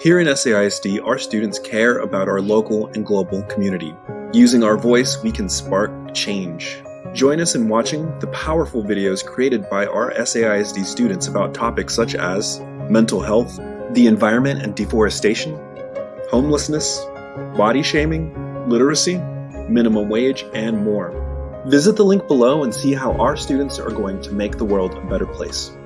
Here in SAISD, our students care about our local and global community. Using our voice, we can spark change. Join us in watching the powerful videos created by our SAISD students about topics such as mental health, the environment and deforestation, homelessness, body shaming, literacy, minimum wage, and more. Visit the link below and see how our students are going to make the world a better place.